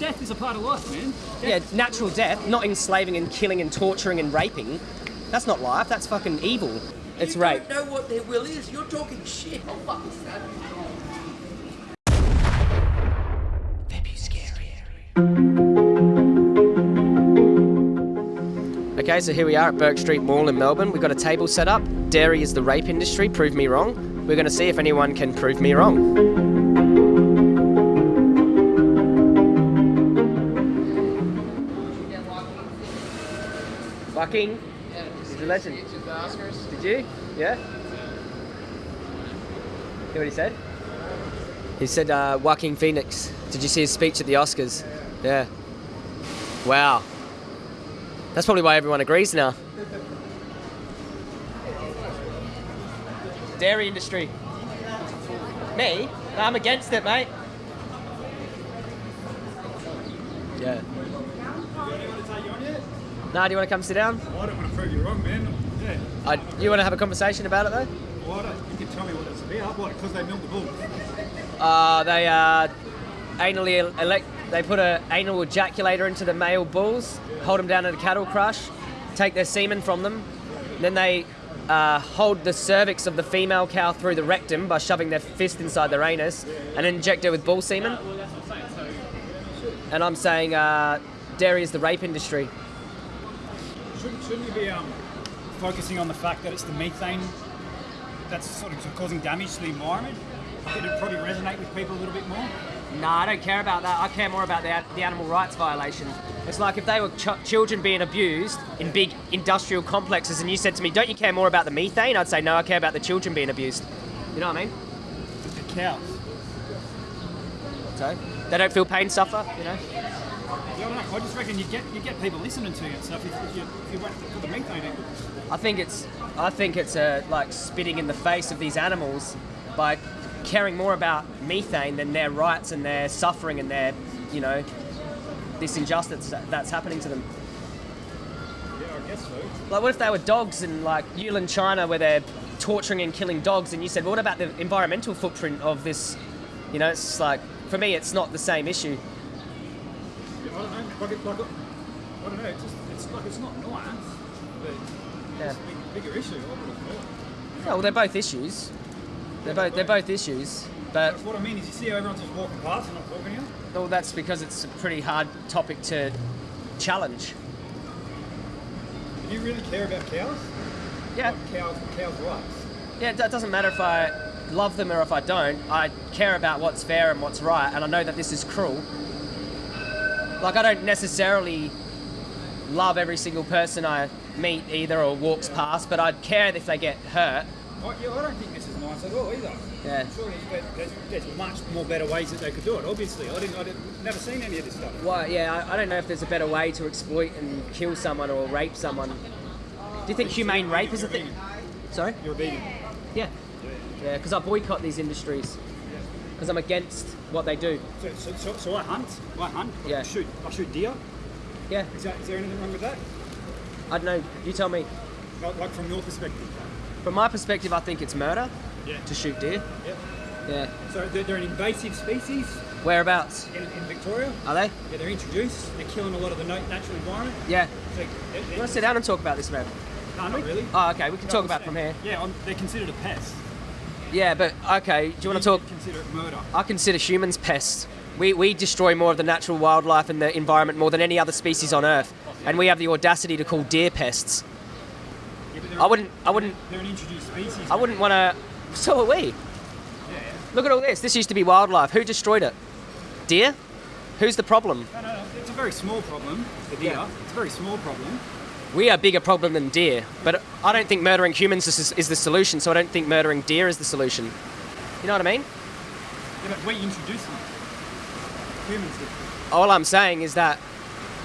death is a part of life, man. Yeah, natural death, not enslaving and killing and torturing and raping. That's not life. That's fucking evil. It's you rape. don't know what their will is. You're talking shit. Oh, fuck this, Dad. Okay, so here we are at Bourke Street Mall in Melbourne. We've got a table set up. Dairy is the rape industry. Prove me wrong. We're going to see if anyone can prove me wrong. Fucking. He's a legend. Did you? Yeah? Hear what he said? He said uh, Joaquin Phoenix. Did you see his speech at the Oscars? Yeah. Wow. That's probably why everyone agrees now. Dairy industry. Me? I'm against it, mate. Yeah. Nah, do you want to come sit down? I don't want to prove you wrong, man. Yeah. Uh, you want to have a conversation about it though? Why don't you can tell me what it's about? What? Because they milk the bull. Uh, they uh, anally elect. They put an anal ejaculator into the male bulls, hold them down at a cattle crush, take their semen from them, then they uh, hold the cervix of the female cow through the rectum by shoving their fist inside their anus, and inject her with bull semen. And I'm saying uh, dairy is the rape industry. Shouldn't, shouldn't you be um, focusing on the fact that it's the methane that's sort of causing damage to the environment? It'd probably resonate with people a little bit more. No, I don't care about that. I care more about the, the animal rights violations. It's like if they were ch- children being abused in big industrial complexes, and you said to me, "Don't you care more about the methane?" I'd say, "No, I care about the children being abused." You know what I mean? The cows. So they don't feel pain, suffer. You know? Yeah, I don't know. I just reckon you get you get people listening to you and stuff if, if you if you went for the methane. I think it's I think it's uh, like spitting in the face of these animals by caring more about methane than their rights and their suffering and their you know this injustice that's happening to them. Yeah, I guess so. Like, what if they were dogs in like Yulin, China, where they're torturing and killing dogs, and you said, well, what about the environmental footprint of this? You know, it's like for me, it's not the same issue. Yeah, I don't know. Like, it, like, it- I don't know. It's just it's like it's not nice, but Yeah. it's a big, bigger issue. I would have thought. Oh, well, they're both issues. They're both they're both issues, but What I mean is, you see how everyone's just walking past and not talking to you. well, that's because it's a pretty hard topic to challenge. Do you really care about cows? Yeah, Like cows, cows' rights. yeah. It doesn't matter if I love them or if I don't. I care about what's fair and what's right, and I know that this is cruel. Like I don't necessarily love every single person I meet either or walks past, but I'd care if they get hurt. I, yeah, I don't think this is nice at all either. Yeah. Surely there's, there's much more better ways that they could do it. Obviously, I didn't. I didn't, never seen any of this stuff. Well, yeah, I, I don't know if there's a better way to exploit and kill someone or rape someone. Do you think humane rape is a thing? Sorry? You're a vegan. Yeah. Yeah, because I boycott these industries. Because I'm against what they do. So, so, so, so I hunt. I hunt. Yeah. I shoot. I shoot deer. Yeah, Is, that, is there anything wrong with that? I don't know. You tell me. Like, like from your perspective. From my perspective, I think it's murder Yeah. to shoot deer. Yeah. Yeah. So they're, they're an invasive species Whereabouts in, in Victoria. are they? Yeah, they're introduced. They're killing a lot of the nat- natural environment. Yeah. So they're, You want to sit down and talk about this, man? no, not really. Oh, okay. We can No, talk about it from here. Yeah, I'm, they're considered a pest. Yeah, but okay. Do you want to talk? Consider it murder. I consider humans pests. We, we destroy more of the natural wildlife and the environment more than any other species on Earth, and we have the audacity to call deer pests. Yeah, I wouldn't. I wouldn't. They're an introduced species. I wouldn't want to. So are we. Yeah. Look at all this. This used to be wildlife. Who destroyed it? Deer. Who's the problem? No, no, no. It's a very small problem. The deer. Yeah. It's a very small problem. We are a bigger problem than deer, but I don't think murdering humans is, is the solution. So I don't think murdering deer is the solution. You know what I mean? Yeah, but we introduced them. Humans did. All I'm saying is that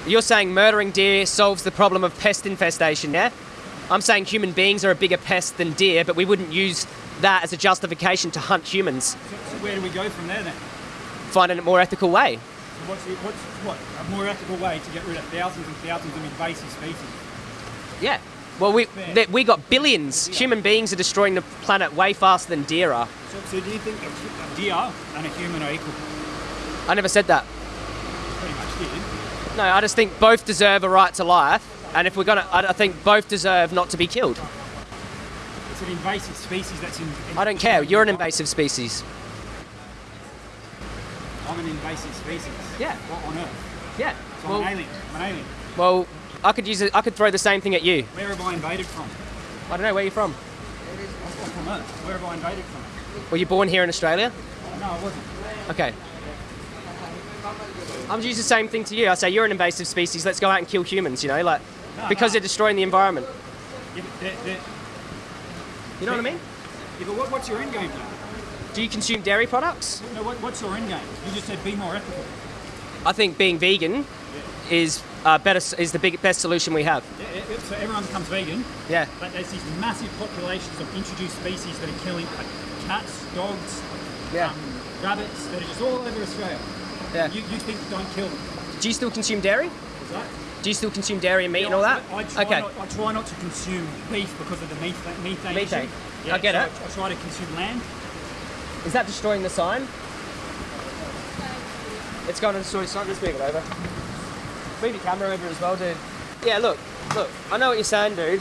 you're saying murdering deer solves the problem of pest infestation, yeah? I'm saying human beings are a bigger pest than deer, but we wouldn't use that as a justification to hunt humans. So, so where do we go from there then? Find a more ethical way. So what's, what's what a more ethical way to get rid of thousands and thousands of invasive species? Yeah. Well, we Fair. th- we got billions. Human beings are destroying the planet way faster than deer are. So, so do you think a, deer and a human are equal? I never said that. Pretty much. kid. No, I just think both deserve a right to life, and if we're gonna, I I think both deserve not to be killed. It's an invasive species that's in. in I don't care. You're an invasive species. I'm an invasive species. Yeah. What on earth? Yeah. So I'm an alien. I'm an alien. well, I could use it. I could throw the same thing at you. Where have I invaded from? I don't know where you're from. I'm from Earth. Where have I invaded from? Were you born here in Australia? No, I wasn't. Okay. I'm just use the same thing to you. I say you're an invasive species. Let's go out and kill humans. You know, like No, because no. they're destroying the environment. Yeah, they're- they're- You know what I mean? yeah, but what, what's your end game though? Do you consume dairy products? No, what, what's your end game? You just said be more ethical. I think being vegan is uh, better. Is the big, best solution we have. Yeah, yeah, yeah, so everyone becomes vegan, Yeah. but there's these massive populations of introduced species that are killing like, cats, dogs, Yeah. um, rabbits that are just all over Australia. Yeah. You, you think don't kill them? Do you still consume dairy? Is that? Do you still consume dairy and meat Yeah, and all that? I, I, try okay. not, I try not to consume beef because of the methane. Methane. Methane. issue. I get so it. I, I try to consume land. Is that destroying the sign? It's going to destroy the sign. Just move it over. Move your camera over as well, dude. Yeah, look, look. I know what you're saying, dude.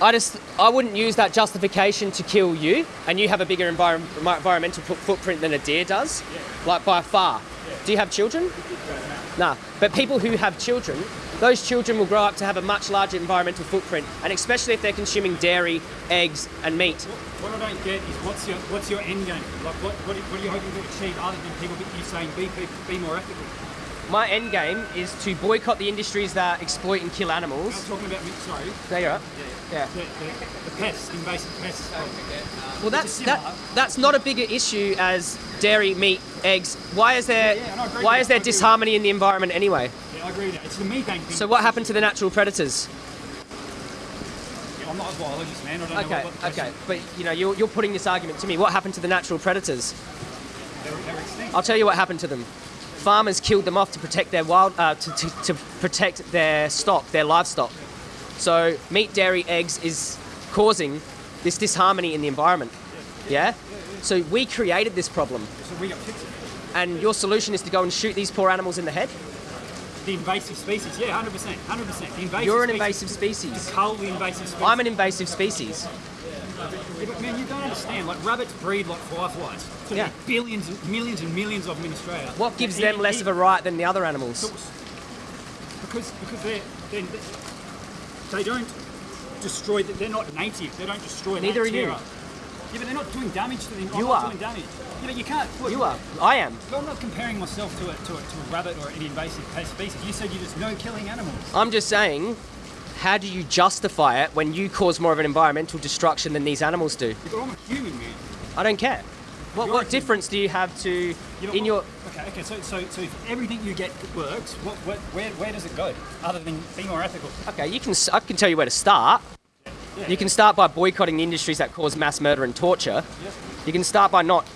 I just, I wouldn't use that justification to kill you, and you have a bigger envir- environmental footprint than a deer does, like by far. Do you have children? Nah. But people who have children, those children will grow up to have a much larger environmental footprint, and especially if they're consuming dairy, eggs, and meat. What, what I don't get is what's your what's your end game? Like what what, are- what are you hoping to achieve other than people you saying be, be be more ethical? My end game is to boycott the industries that exploit and kill I'm animals. talking about me. Sorry, There you're up. Yeah. the, the, the pests, invasive pests. Uh, well, that's that. That's not a bigger issue as dairy, meat, eggs. Why is there? Yeah, yeah, and why is there I agree with disharmony in the environment anyway? Yeah, I agree with that. It's the methane thing. So what happened to the natural predators? I'm not a biologist, man. I don't Okay, what, what okay, but you know you're, you're putting this argument to me. What happened to the natural predators? They're, they're extinct. I'll tell you what happened to them. Farmers killed them off to protect their wild, uh, to, to, to protect their stock, their livestock. So meat, dairy, eggs is causing this disharmony in the environment. Yeah. So we created this problem, So we got it. and your solution is to go and shoot these poor animals in the head. The invasive species, yeah, 100%, 100%. The invasive You're an species- invasive species. Cull the invasive species. I'm an invasive species. Yeah, but man, you don't understand. Like rabbits breed like fireflies. So Yeah. billions, and millions, and millions of them in Australia. What gives And them less of a right than the other animals? Because because they're, they're they don't destroy. They're not native. They don't destroy. Neither are that you. Yeah, but they're not doing damage to them. You are. doing damage. Yeah, but you can't. Look, You are. I am. But I'm not comparing myself to a, to a, to a rabbit or any invasive species. You said you just no killing animals. I'm just saying, how do you justify it when you cause more of an environmental destruction than these animals do? Yeah, but I'm a human, man. I don't care. What, You're what difference do you have to Yeah, but in what- your? Okay, okay. So, so, so if everything you get works, what, what, where, where does it go? Other than be more ethical. Okay, you can. I can tell you where to start. You can start by boycotting the industries that cause mass murder and torture. You can start by not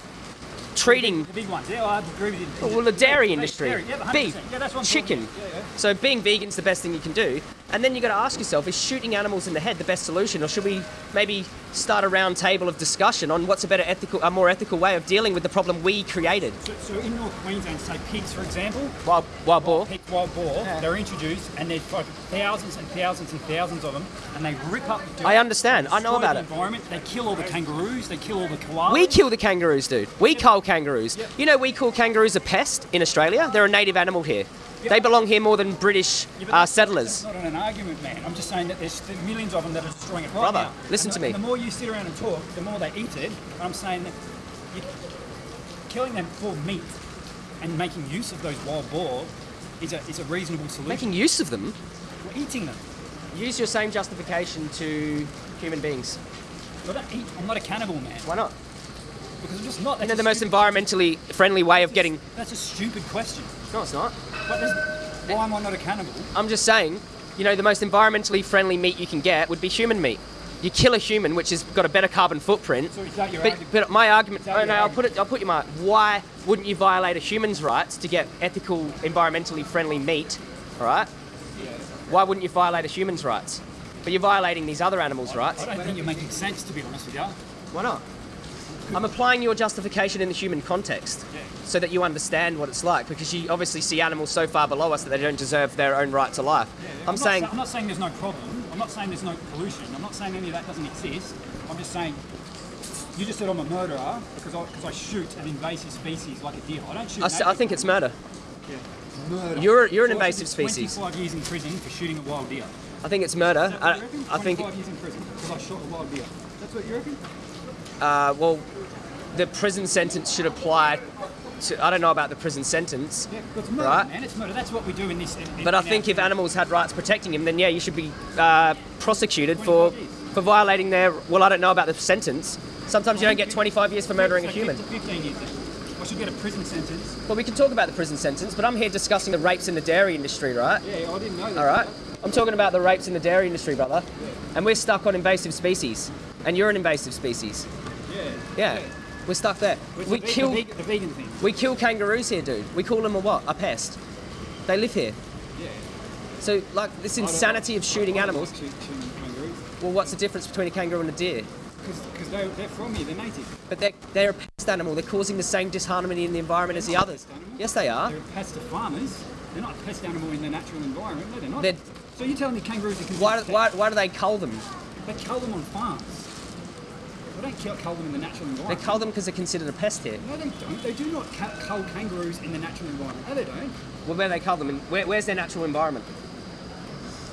treating The big ones. Yeah, I agree with you. well the dairy industry, dairy, yeah, beef, Yeah, that's what chicken. Yeah, yeah. So being vegan's the best thing you can do. And then you got to ask yourself: Is shooting animals in the head the best solution, or should we maybe start a round table of discussion on what's a better ethical, a more ethical way of dealing with the problem we created? So, so in North Queensland, say pigs, for example, Wild, wild boar. pig wild boar, Yeah. they're introduced and there's like thousands and thousands and thousands of them, and they rip up. Dirt, I understand. I know about the it. Environment. They kill all the kangaroos. They kill all the koalas. We kill the kangaroos, dude. We cull kangaroos. You know, we call kangaroos a pest in Australia. They're a native animal here. They belong here more than British Yeah, uh, settlers. That's not an argument, man. I'm just saying that there's, millions of them that are destroying it right Brother, now. listen And to the- me. The more you sit around and talk, the more they eat it. I'm saying that you're killing them for meat and making use of those wild boar is a, is a reasonable solution. Making use of them. We're eating them. Use your same justification to human beings. I don't eat. I'm not a cannibal, man. Why not? Because I'm just not. Know, the most environmentally friendly way of getting. That's a stupid question. No, it's not. But why am I not a cannibal? I'm just saying, you know, the most environmentally friendly meat you can get would be human meat. You kill a human, which has got a better carbon footprint. So is that your But, argument? but my argument, oh, no, I'll put it. I'll put you my. Why wouldn't you violate a human's rights to get ethical, environmentally friendly meat? All right. Why wouldn't you violate a human's rights? But you're violating these other animals' rights. I don't think you're making sense, to be honest with you. Why not? I'm applying your justification in the human context Yeah. so that you understand what it's like because you obviously see animals so far below us that they don't deserve their own right to life. I'm, not saying sa- I'm not saying there's no problem. I'm not saying there's no pollution. I'm not saying any of that doesn't exist. I'm just saying you just said I'm a murderer because I, because I shoot an invasive species like a deer. I don't shoot. I, native think it's murder. murder. You're- you're an So I should invasive species. 25 years in prison for shooting a wild deer. I think it's murder. Is that what I, you reckon? I think 25 years in prison because I shot a wild deer. That's what you reckon? Uh, well, the prison sentence should apply to. I don't know about the prison sentence, Yeah, it's murder, Right. man. It's murder. That's what we do in this. In, in but I think if animals had rights protecting him, then yeah, you should be uh, prosecuted for years. for violating their. Well, I don't know about the sentence. Sometimes you don't get 25 years for murdering a human. 15 years. Then. I should get a prison sentence. Well, we can talk about the prison sentence, but I'm here discussing the rapes in the dairy industry, right? Yeah, I didn't know that. All right. I'm talking about the rapes in the dairy industry, brother. And we're stuck on invasive species. And you're an invasive species. Yeah. We're stuck there. We the, kill the, the vegan thing. we kill kangaroos here, dude. We call them a what? A pest. They live here. Yeah. So like this insanity of shooting animals. Well, what's the difference between a kangaroo and a deer? Because they're, they're from here, they're native. But they're, they're a pest animal. They're causing the same disharmony in the environment as the others. Yes, they are. They're a pest to farmers. They're not a pest animal in the natural environment. No, they're not. They're- so you're telling me kangaroos are Why, why, why do they cull them? They cull them on farms. They don't kill, cull them in the natural environment. They cull them because they're considered a pest here. No, they don't. They do not cull kangaroos in the natural environment. No, they don't. Well, where they cull them? In, where, where's their natural environment?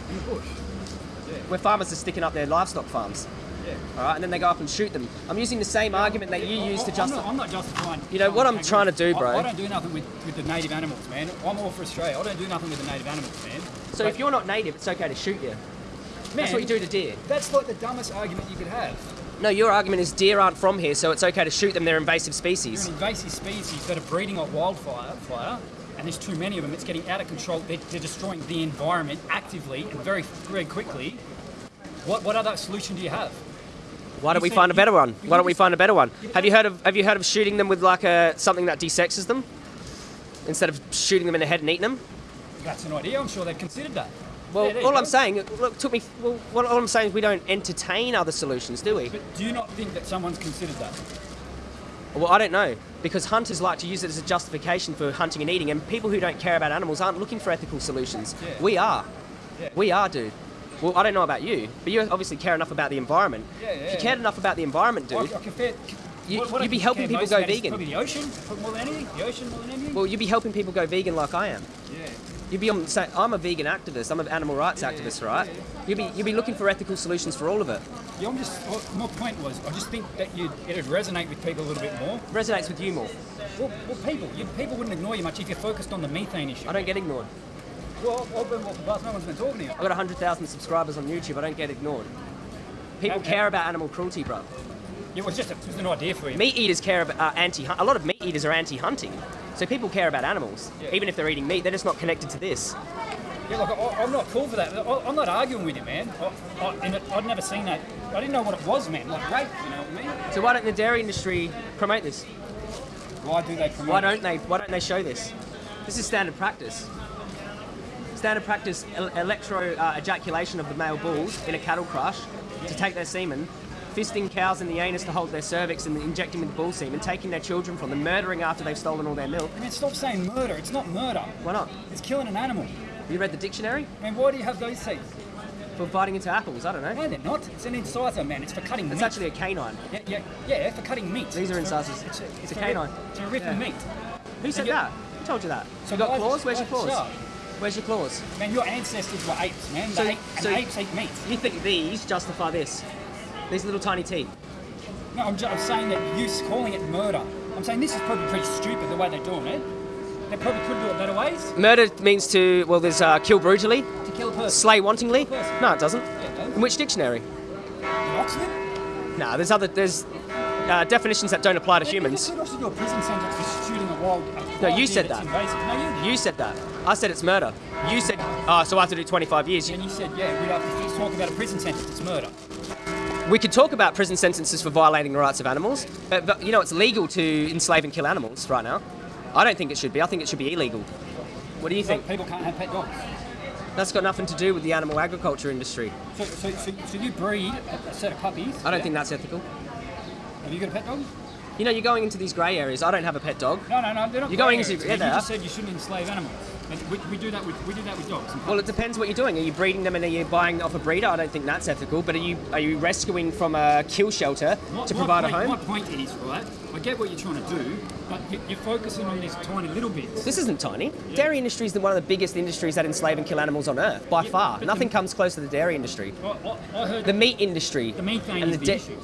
In the bush. Where farmers are sticking up their livestock farms. Yeah. All right, and then they go up and shoot them. I'm using the same argument that you use to I'm justify. I'm not justifying. You know, what I'm killing trying to do, bro- I, I don't do nothing with, with the native animals, man. I'm all for Australia. I don't do nothing with the native animals, man. So if you're not native, it's okay to shoot you. That's what you do to deer. That's like the dumbest argument you could have. No, your argument is deer aren't from here, so it's okay to shoot them. They're invasive species. an invasive species that are breeding like wildfire, fire, and there's too many of them. It's getting out of control. They're, they're destroying the environment actively and very, very quickly. What, what other solution do you have? Why don't You we find a better one? Why don't we find a better one? Have you heard of Have you heard of shooting them with like a something that desexes them instead of shooting them in the head and eating them? That's an idea. I'm sure they've considered that. Well, Yeah, all go. I'm saying, look, took me. Well, what all I'm saying is we don't entertain other solutions, do we? But do you not think that someone's considered that? Well, I don't know because hunters like to use it as a justification for hunting and eating, and people who don't care about animals aren't looking for ethical solutions. Yeah. We are. Yeah. We are, dude. Well, I don't know about you, but you obviously care enough about the environment. Yeah, yeah, if you cared enough about the environment, I, I dude, compare, You- you'd be helping people go vegan. Probably the ocean, more than anything. The ocean more than anything. well, you'd be helping people go vegan like I am. yeah. You'd be on, say, I'm a vegan activist. I'm an animal rights activist, right? You'd be you'd be looking for ethical solutions for all of it. Yeah, I'm just. oh, My point was, I just think that you it'd resonate with people a little bit more. Resonates with you more. Well, well people, you, people wouldn't ignore you much if you're focused on the methane issue. I don't get ignored. Well, I've been walking past, no one's been talking to you. I've got 100,000 subscribers on YouTube. I don't get ignored. People Okay. care about animal cruelty, bro. It was just, a, just an idea for you. Meat eaters care about uh, anti. A lot of meat eaters are anti-hunting, so people care about animals, Yeah. even if they're eating meat. They're just not connected to this. Yeah, look, I, I'm not cool for that. I, I'm not arguing with you, man. I, I'd never seen that. I didn't know what it was, man. Like rape, you know what I mean? So why don't the dairy industry promote this? Why do they promote? Why don't they? Why don't they show this? This is standard practice. Standard practice: el- electro uh, ejaculation of the male bulls in a cattle crush to take their semen, fisting cows in the anus to hold their cervix and injecting with bull semen, taking their children from them, murdering after they've stolen all their milk. I mean, stop saying murder. It's not murder. Why not? It's killing an animal. You read the dictionary I mean, why do you have those teeth? for biting into apples? I don't know. No, they're not. It's an incisor, man. It's for cutting It's meat. actually a canine. Yeah, yeah, yeah, for cutting meat. These are incisors. It's a, It's a canine. rip- It's a Yeah. meat. Who said that? Who told you that? So you got claws? Where's your claws? shut up. Where's your claws? Man, your ancestors were apes, man. So- They ate, so- and apes eat meat. You think these justify this? These little tiny teeth. No, I'm, just, I'm saying that you calling it murder. I'm saying this is probably pretty stupid the way they're doing it. They probably could do it better ways Murder means to, well, there's uh, kill brutally, to kill a person. slay wantingly. Person. No, it doesn't. Yeah, it does. In which dictionary? In Oxford? Nah, there's other, there's uh, definitions that don't apply to You humans. could also do a prison sentence for shooting a wild. A No, you said that. No, you. You said that. I said it's murder. You said, oh, so I have to do 25 years. And you said, yeah, we'd have to talk about a prison sentence. It's murder. We could talk about prison sentences for violating the rights of animals, but, but you know, it's legal to enslave and kill animals right now. I don't think it should be. I think it should be illegal. What do you think? People can't have pet dogs. That's got nothing to do with the animal agriculture industry. So, so, so, so you breed a, set of puppies. I don't yeah? think that's ethical. Have you got a pet dog? You know, you're going into these grey areas. I don't have a pet dog. No, no, no. They're not You're going grey into- areas, yeah, You just said you shouldn't enslave animals. And we, we do that with we do that with dogs. Well, it depends what you're doing. Are you breeding them and are you buying off a breeder? I don't think that's ethical. But are you are you rescuing from a kill shelter My- to provide a point- home? My point is, right? I get what you're trying to do, but you- you're focusing on these tiny little bits. This isn't tiny. Dairy industry is one of the biggest industries that enslave and kill animals on earth by Yeah, far. Nothing the- comes close to the dairy industry. I, I, The meat industry the methane and is the the issue.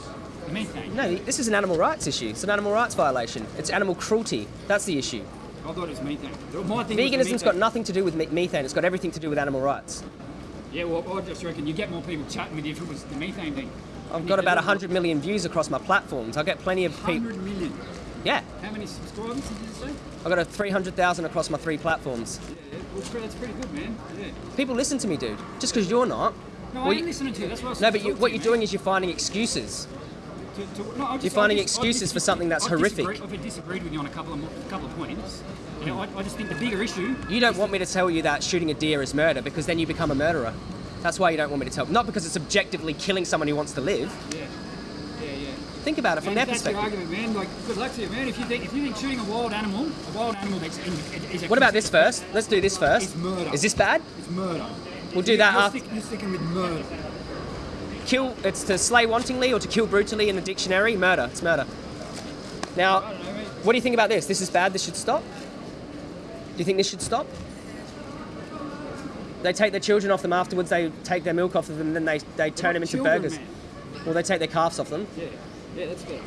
The methane. No, this is an animal rights issue. It's an animal rights violation. It's animal cruelty. That's the issue. I thought it was methane. My thing was the Veganism's got nothing to do with me- methane. It's got everything to do with animal rights. Yeah, well, I just reckon you get more people chatting with you if it was the methane thing. I've got about 100 million views across my platforms. I get plenty of people. 100 million. Yeah, How many subscribers did you say? I've got a 300,000 across my three platforms. Yeah, well, that's pretty good, man. Yeah. People listen to me, dude. Just because you're not. No, Well, I you- am listening to you. That's what I was No, but you, what you're man. doing is you're finding excuses. To, to, no, just, You're finding just- excuses for something that's I've horrific. I've disagreed with you on a couple of couple of points. You know, I, I just think the bigger issue. You don't want me to tell you that shooting a deer is murder because then you become a murderer. That's why you don't want me to tell. Not because it's objectively killing someone who wants to live. Yeah, yeah, yeah. Think about it from if that's your perspective. argument, man. Like, good luck to you, man. If you think if you think shooting a wild animal, a wild animal that's is a What about this first? Let's do this first. It's murder. Is this bad? It's murder. We'll do that you're, after- stick, you're sticking with murder. Kill. It's to slay wantingly or to kill brutally in the dictionary. Murder. It's murder. Now, I don't know, mate. what do you think about this? This is bad. This should stop. Do you think this should stop? They take their children off them afterwards. They take their milk off of them, and then they, they turn them into Children, burgers. man. Well, they take their calves off them. Yeah, yeah, that's fair.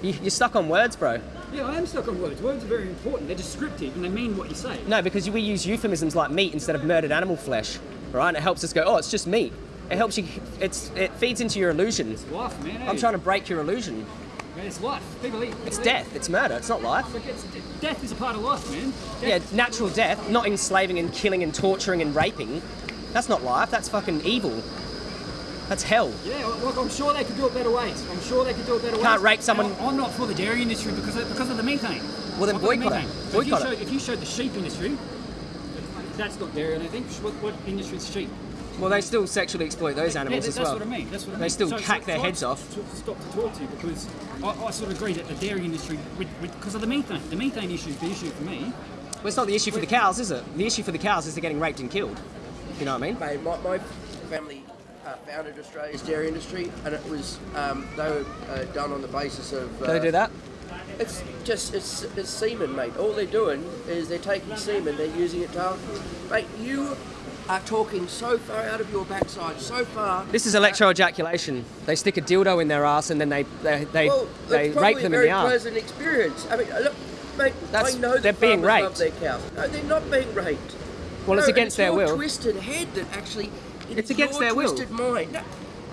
You, you're stuck on words, bro. Yeah, I am stuck on words. Words are very important. They're descriptive and they mean what you say. No, because we use euphemisms like meat instead of murdered animal flesh, right? And it helps us go, oh, it's just meat. It helps you. It's it feeds into your illusion. It's life, man. I'm eh? trying to break your illusion. Man, it's life. People eat. It's eat. death. It's murder. It's not life. It's, death is a part of life, man. Death Yeah, natural death, not enslaving and killing and torturing and raping. That's not life. That's fucking evil. That's hell. Yeah, look, I'm sure they could do it better ways. I'm sure they could do it better ways. Can't rape someone- Now, I'm not for the dairy industry because of, because of the methane. Well, then I've the boycott it. So if, you Boycott showed, if you showed the sheep industry, that's not dairy, I don't think. What, what industry is sheep? Well, they still sexually exploit those animals that's as well. That's what I mean. That's what I They mean. still So- hack so- their so heads off. to- to Stop to talk to you because I, I sort of agree that the dairy industry, with, with, because of the methane, the methane issue is the issue for me. Well, it's not the issue for the cows, is it? The issue for the cows is they're getting raped and killed. You know what I mean? Mate, my, my family uh, founded Australia's dairy industry, and it was um, they were uh, done on the basis of. Uh, Do they do that? It's just it's, it's semen, mate. All they're doing is they're taking semen, they're using it to. Mate, you are talking so far out of your backside, so far. This is electroejaculation. They stick a dildo in their ass and then they they they, Well, they rape them in the ass. pleasant experience. I mean, look, mate, That's- I know they're that being raped. love their cows. No, they're not being raped. Well, it's No, against their your will. twisted head that actually. it It's against their will. Twisted mind. No,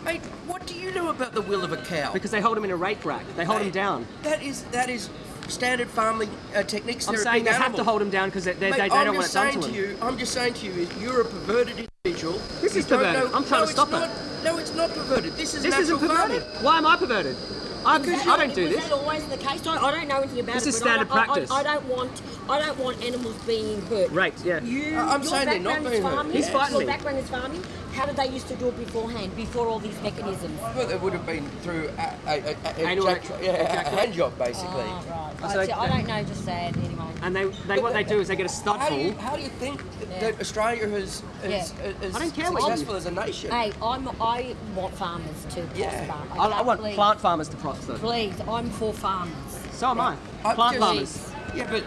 mate, what do you know about the will of a cow? Because they hold them in a rape rack. They hold them down. That is that is standard farming uh, techniques. I'm They're saying big they have to hold them down because they, they, Mate, they, they I'm don't want it just done saying to to them. you, I'm just saying to you, is you're a perverted individual. This is perverted. know- I'm trying no, to stop it's it. No, it's not perverted. This is This natural isn't perverted. farming. Why am I perverted? I'm, I don't do was this. that always the case? I, I don't know anything about This it. is but I standard don't- I- practice. I, I, don't want. I don't want animals being hurt. Right. yeah. You, I- I'm your saying they're not background is being hurt. farming. He's fighting Your me. background is farming. How did they used to do it beforehand? Before all these mechanisms. Well, it would have been through a, a, a, a, Anal a, yeah, a hand job, basically. Oh, right. So I, they- I don't know. Just sad anyway. And they, they what they do is they get a stud How do you, how do you think Yeah. that Australia has is, Yeah. is I don't care what you- successful as a nation? Hey, I'm. I want farmers to prosper. Yeah. I, I want Please. plant farmers to prosper. Please, I'm for farmers. So am I. I Plant just- farmers. Yeah, but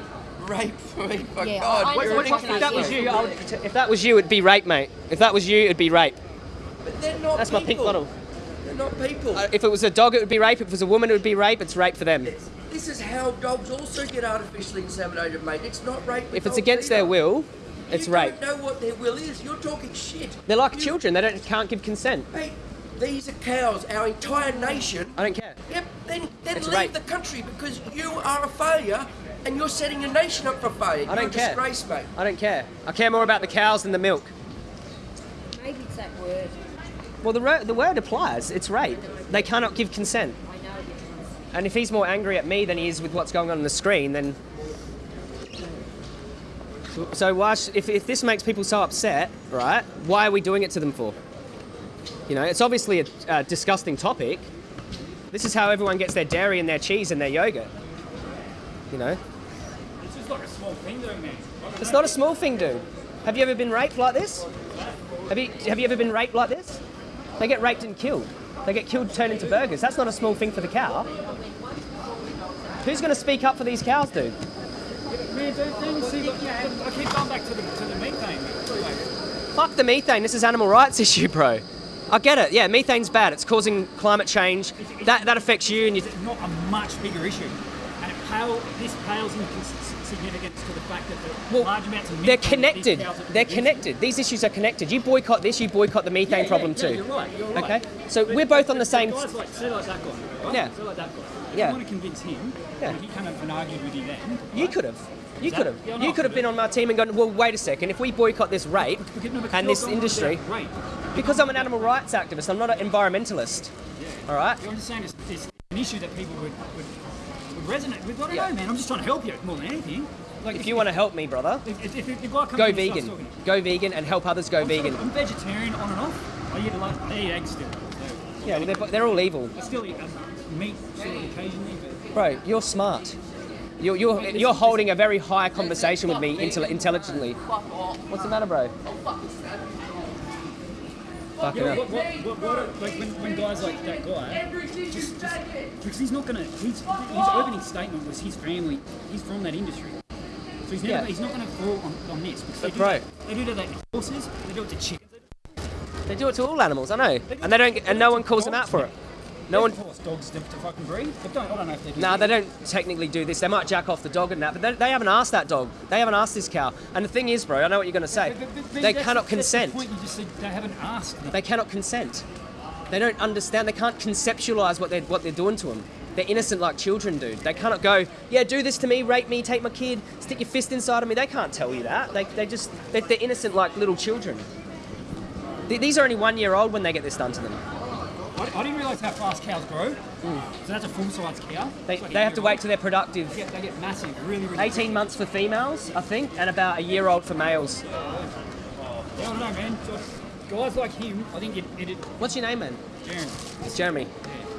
rape for me, for Yeah, God. I- I you're know an what- If that was you, I would, if that was you, it'd be rape, mate. If that was you, it'd be rape. But they're not That's my pink bottle. They're not people. Uh, if it was a dog, it would be rape. If it was a woman, it would be rape. It's rape for them. This is how dogs also get artificially inseminated, mate. It's not rape. If it's against either. their will, it's you rape. don't know what their will is. You're talking shit. They're like You- children. They don't can't give consent. Mate, these are cows. Our entire nation. I don't care. Yep. Then then It's leave rape. the country because you are a failure and you're setting your nation up for failure. I don't you're care. disgrace, mate. I don't care. I care more about the cows than the milk. Maybe it's that word. Well, the, the word applies. It's rape. They cannot give consent. I know it is. And if he's more angry at me than he is with what's going on on the screen, then. So why? If, if this makes people so upset, right? Why are we doing it to them for? You know, it's obviously a, a disgusting topic, This is how everyone gets their dairy and their cheese and their yogurt. You know, It's just like a small thing doing man. it's not a small thing, dude. Have you ever been raped like this? Have you have you ever been raped like this? They get raped and killed. They get killed, turned into burgers. That's not a small thing for the cow. Who's going to speak up for these cows, dude? Man, don't, don't you see, like, I keep going back to the, to the methane. Like, Fuck the methane. This is animal rights issue, bro. I get it. Yeah, methane's bad. It's causing climate change. That that affects you and you. it's not a much bigger issue. And it pale, this pales in significance to the fact that the Well, large amounts of They're methane that these connected. They're connected. These issues are connected. You boycott this, you boycott the methane Yeah, problem yeah, too. You're right. You're right. Okay, so But- we're both on the same- Guys like, say like that guy. Right? Yeah. Say like that guy. If Yeah. you want to convince him, Yeah. and he came up and argued with you then. You could have. You could have. yeah, You could have been on my team and gone, well, wait a second. If we boycott this rape Because- no, because and this industry, because I'm an animal rights activist, I'm not an environmentalist. All right. You're just saying it's, it's an issue that people would, would resonate with. I don't Yeah. know, man. I'm just trying to help you more than anything. Like If you want to help me, brother, if, if, if, if the guy comes go in and starts vegan. Go vegan and help others go I'm sort vegan. of- I'm vegetarian on and off. I eat a lot. I eat eggs still. So Yeah, well, they're, they're all evil. I still eat um, meat sort of occasionally, but Bro, you're smart. You're, you're, you're holding a very high conversation with me intelligently. What's the matter, bro? Yeah, hell. what, what, what, what, like when, when guys like that guy, just, just because he's not gonna, his, his opening statement was his family, he's from that industry. So he's, never, Yeah. he's not going to fall on, on this. Because they That's do right. They do that to horses, they do it to chickens. They do it to all animals, I know. And they don't, and no one calls them out for it. No one, They dogs to, to fucking breed. But don't, I don't know if they do. Nah, they don't technically do this. They might jack off the dog and that, but they, they haven't asked that dog. They haven't asked this cow. And the thing is, bro, I know what you're going to say. But- but- but They cannot that's the consent. point you just said they haven't asked. them. They cannot consent. They don't understand. They can't conceptualize what they're what they're doing to them. They're innocent like children, dude. They cannot go, yeah, do this to me, rape me, take my kid, stick your fist inside of me. They can't tell you that. They, they just they're, they're innocent like little children. These are only one year old when they get this done to them. I, I didn't realise how fast cows grow. So that's a full-size cow. They, like they have to wait till they're productive. They get, they get massive, really, really. 18 months for females, I think, and about a year old for males. Yeah, I don't know, man. Guys like him, I think it, it, it What's your name, man? Jeremy. It's Jeremy.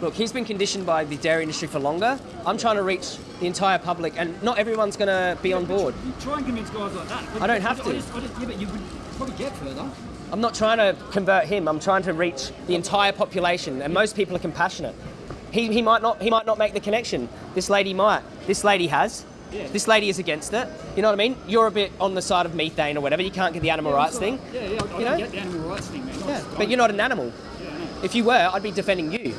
Look, he's been conditioned by the dairy industry for longer. I'm trying to reach the entire public, and not everyone's going to be on board. You try and convince guys like that. I don't have I to. just, I just, yeah, but you would probably get further. I'm not trying to convert him. I'm trying to reach the entire population, and most people are compassionate. He, he might not he might not make the connection. This lady might. This lady has. Yeah. This lady is against it. You know what I mean? You're a bit on the side of methane or whatever. You can't get the animal rights thing. Yeah, yeah, I, I You can know? get the animal rights thing, man. Yeah, but you're not an animal. Yeah, If you were, I'd be defending you.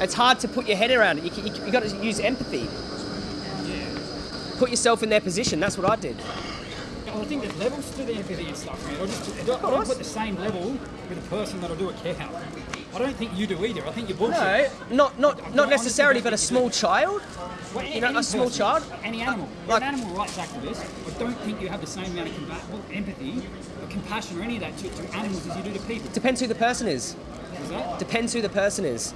It's hard to put your head around it. You, you, you got to use empathy. Put yourself in their position. That's what I did. Well, I think there's levels to the empathy and stuff, man. I just I don't, I don't put the same level with a person that'll do a cow. I don't think you do either. I think you're bullshit. No, not not I not necessarily, but a small child. Well, You know, a small person, child? Any animal. Uh, you're Like- an animal rights activist. I don't think you have the same amount of empathy or compassion or any of that to, to animals as you do to people. Depends who the person is. Is that? Depends who the person is.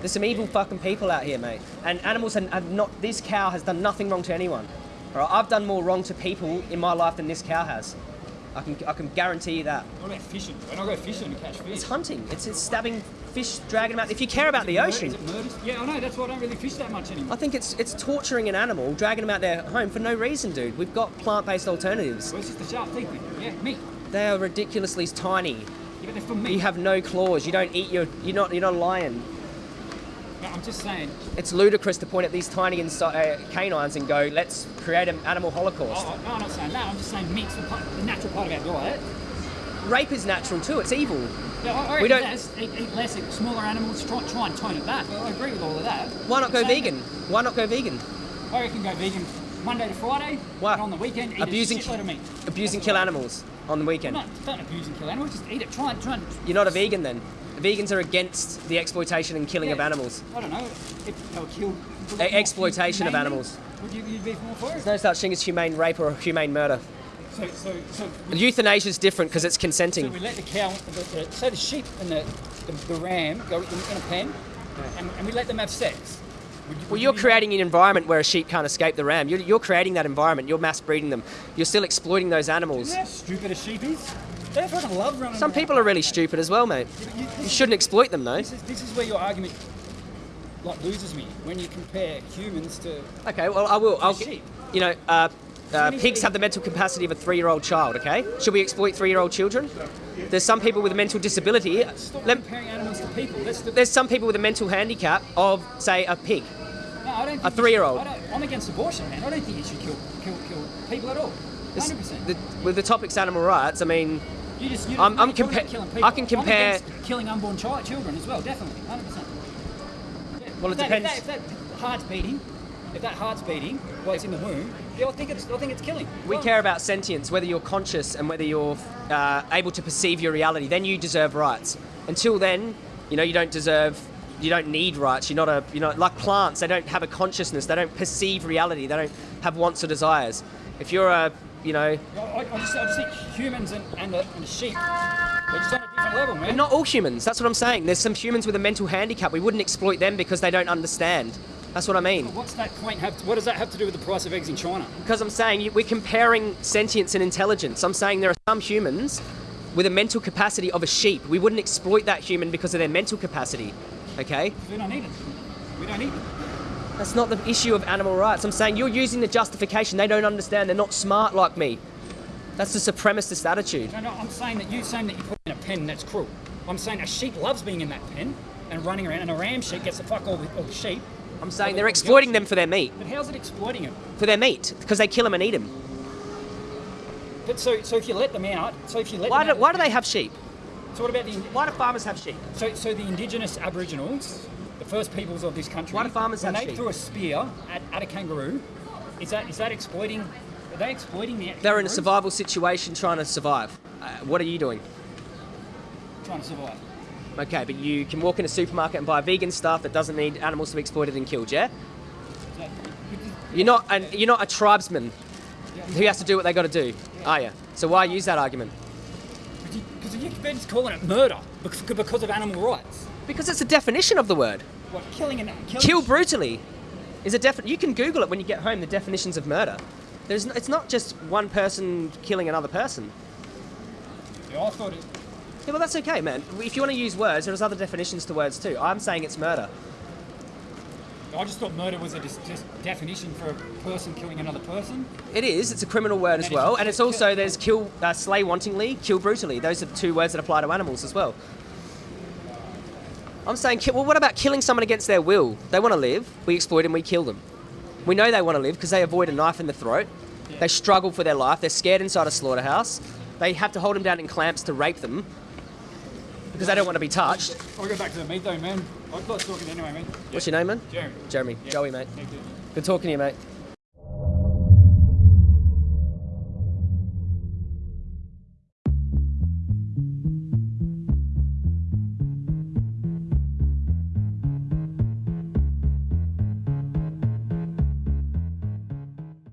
There's some evil fucking people out here, mate. And animals have not. This cow has done nothing wrong to anyone. All right, I've done more wrong to people in my life than this cow has. I can I can guarantee you that. What about fishing? When I go fishing to catch fish. It's hunting. It's, it's stabbing fish, dragging them out. If you care about the ocean, Is it murders? Yeah, I know. That's why I don't really fish that much anymore. I think it's it's torturing an animal, dragging them out their home for no reason, dude. We've got plant-based alternatives. Well, it's just the sharp teeth. Yeah, meat. They are ridiculously tiny. Yeah, but they're for meat. You have no claws. You don't eat your. You're not. You're not a lion. No, I'm just saying. It's ludicrous to point at these tiny uh, canines and go, "Let's create an animal holocaust." Oh, no, I'm not saying that. I'm just saying meat's the, part, the natural part of our diet. Rape is natural too. It's evil. Yeah, I, I We don't- less, eat, eat less, smaller animals, try, try and tone it back. I agree with all of that. Why not go vegan? Why not go vegan? I reckon go vegan Monday to Friday, Why? and on the weekend eat Abusing, a shitload of meat. abusing, kill animals on the weekend. Not, don't abuse and kill animals, just eat it. Try and, try and You're not a vegan then. Vegans are against the exploitation and killing of animals. I don't know, if they were killed. E- exploitation of animals. Would you you'd be more for it? There's no such thing as humane rape or humane murder. So, so, so, Euthanasia is different because it's so consenting. we let the cow, the, the, say the sheep and the, the, the ram go in, in a pen, and, and we let them have sex. You- Well, you're you creating an environment where a sheep can't escape the ram. You're, you're creating that environment. You're mass breeding them. You're still exploiting those animals. Know how stupid a sheep is? They fucking love running. Some around. people are really stupid as well, mate. You- You this, shouldn't exploit them, though. this is this is where your argument like loses me when you compare humans to. Okay, well, I will. I'll. sheep. You know, uh, uh, pigs have the mental capacity of a three-year-old child. Okay, should we exploit three-year-old children? There's some people with a mental disability. Stop Let- comparing animals to people. That's the, there's some people with a mental handicap of, say, a pig. no, I don't think a three-year-old. I'm against abortion, man. I don't think you should kill kill kill people at all. Hundred percent. the, with the topic's animal rights, I mean, You just, you I'm- I'm talking compa- about killing people. I can compare- I'm killing unborn child, children as well, definitely, hundred percent. Well, it if that, depends- If that, if that heart's beating, if that heart's beating while it's in the womb, yeah, I think it's, I think it's killing. we Well, care about sentience, whether you're conscious and whether you're uh, able to perceive your reality. Then you deserve rights. Until then, you know, you don't deserve. You don't need rights. You're not a. You know, like plants, they don't have a consciousness. They don't perceive reality. They don't have wants or desires. If you're a, you know, I, I, just, I just think humans and, and, a, and a sheep, they're just on a different level, man. Not all humans. That's what I'm saying. There's some humans with a mental handicap. We wouldn't exploit them because they don't understand. That's what I mean. What's that point have? To, what does that have to do with the price of eggs in China? Because I'm saying we're comparing sentience and intelligence. I'm saying there are some humans with a mental capacity of a sheep. We wouldn't exploit that human because of their mental capacity. Okay? We don't need it. We don't need it. That's not the issue of animal rights. I'm saying you're using the justification. They don't understand. They're not smart like me. That's the supremacist attitude. No, no, I'm saying that you're saying that you put in a pen that's cruel. I'm saying a sheep loves being in that pen and running around, and a ram sheep gets to fuck all the, all the sheep. I'm saying they're exploiting them for their meat. But how's it exploiting them? For their meat. Because they kill them and eat them. But so, so if you let them out, so if you let Why them do, out, why do they have sheep? So what about the Why do farmers have sheep? so so the indigenous Aboriginals, the first peoples of this country? Why do farmers when have they sheep? threw a spear at, at a kangaroo? Is that is that exploiting? Are they exploiting the? They're in a survival situation trying to survive. Uh, what are you doing? Trying to survive. Okay, but you can walk in a supermarket and buy vegan stuff that doesn't need animals to be exploited and killed, yeah? You're not an, you're not a tribesman who has to do what they got to do, are you? So why use that argument? Because you, they're just calling it murder because of animal rights. Because it's a definition of the word. What killing and killing Kill brutally is a defi- You can Google it when you get home. The definitions of murder. There's n- it's not just one person killing another person. Yeah, I thought it. Yeah, well, that's okay, man. If you want to use words, there's other definitions to words too. I'm saying it's murder. I just thought murder was a definition for a person killing another person. It is. It's a criminal word as well, and it's also there's kill, uh, slay wantingly, kill brutally. Those are the two words that apply to animals as well. I'm saying, well, what about killing someone against their will? They want to live. We exploit them. We kill them. We know they want to live because they avoid a knife in the throat. They struggle for their life. They're scared inside a slaughterhouse. They have to hold them down in clamps to rape them because they don't want to be touched. I'll go back to the meat though, man. I thought talking anyway, man. What's your name, man? Jeremy. Jeremy. Yeah. Joey, mate. Good talking to you, mate.